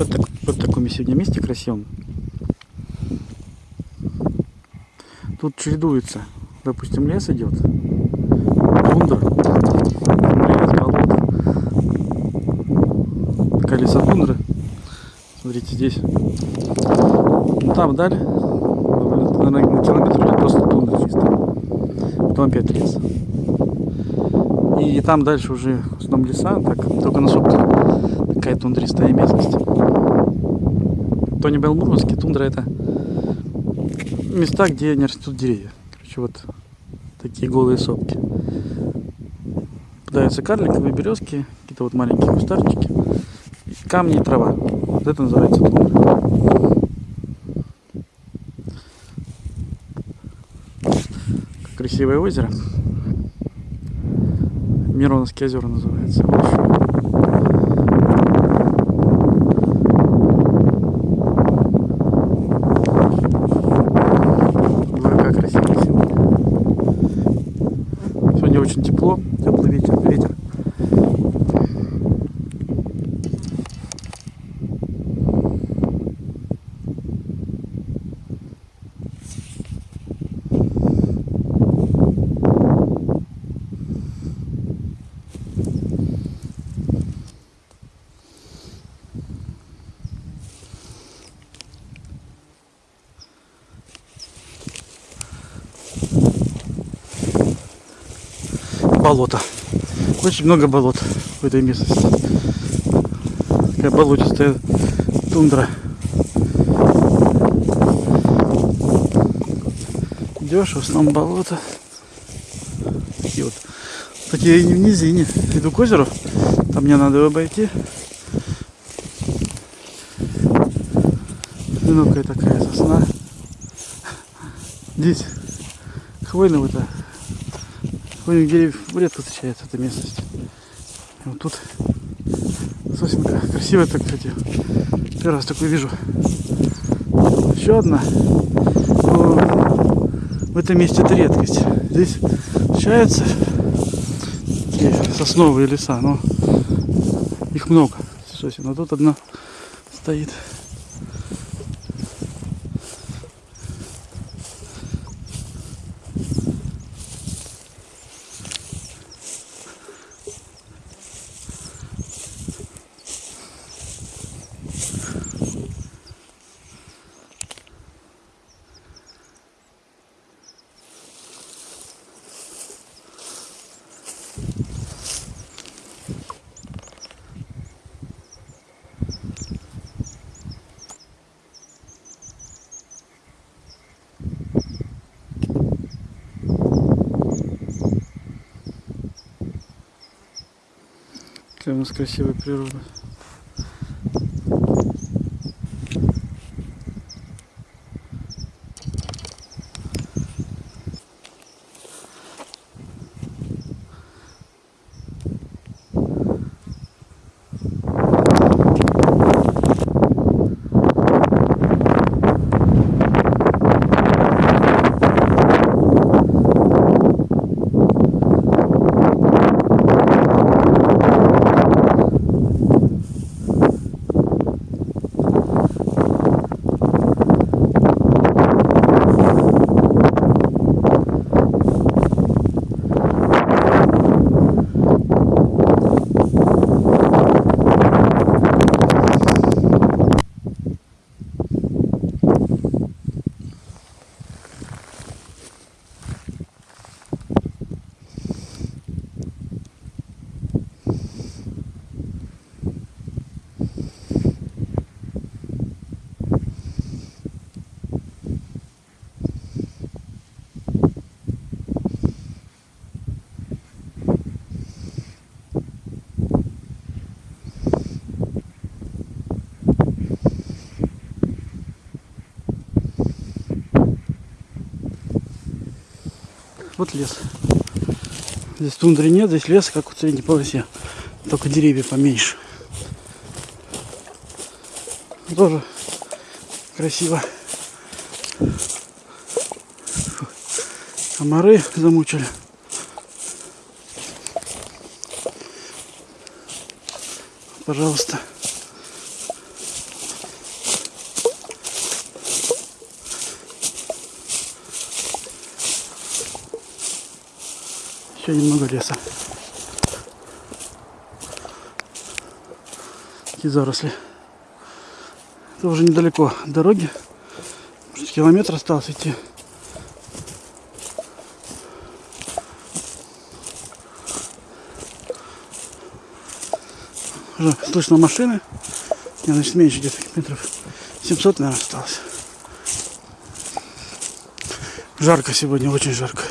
Вот, так, вот таком сегодня месте красивом. Тут чередуется. Допустим, лес идет. Тундра. Лес, болото. Такая лесотундра. Смотрите, здесь. Ну, там вдаль. Наверное, на километр уже просто тундра чисто. Потом опять лес. И там дальше уже в основном леса, так, только на сопках такая тундристая местность. То не Белмурманский, тундра это места, где не растут деревья. Короче, вот такие голые сопки. Попадаются карликовые березки, какие-то вот маленькие кустарчики, камни и трава. Вот это называется тундра. Красивое озеро. Мироновские озера называется. Ой, как красиво сегодня. Сегодня очень тепло, теплый ветер, ветер. Болото. Очень много болот в этой местности. Такая болотистая тундра. Идешь, в основном болото. Такие вот. Такие в низине. Иду к озеру. Там мне надо обойти. Одинокая такая сосна. Здесь хвойного-то хвойных деревьев редко встречается эта местность. И вот тут сосенка красивая так, кстати. Первый раз такую вижу. Еще одна. Но в этом месте это редкость. Здесь встречаются такие сосновые леса, но их много. Сосен. А тут одна стоит. У нас красивая природа. Вот лес. Здесь тундры нет, здесь лес, как в средней полосе. Только деревья поменьше. Тоже красиво. Комары замучили. Пожалуйста. Еще немного леса. Такие заросли. Это уже недалеко дороги. Может, километр остался идти. Уже слышно машины. Не, значит, меньше где-то метров 700, наверное, осталось. Жарко сегодня, очень жарко.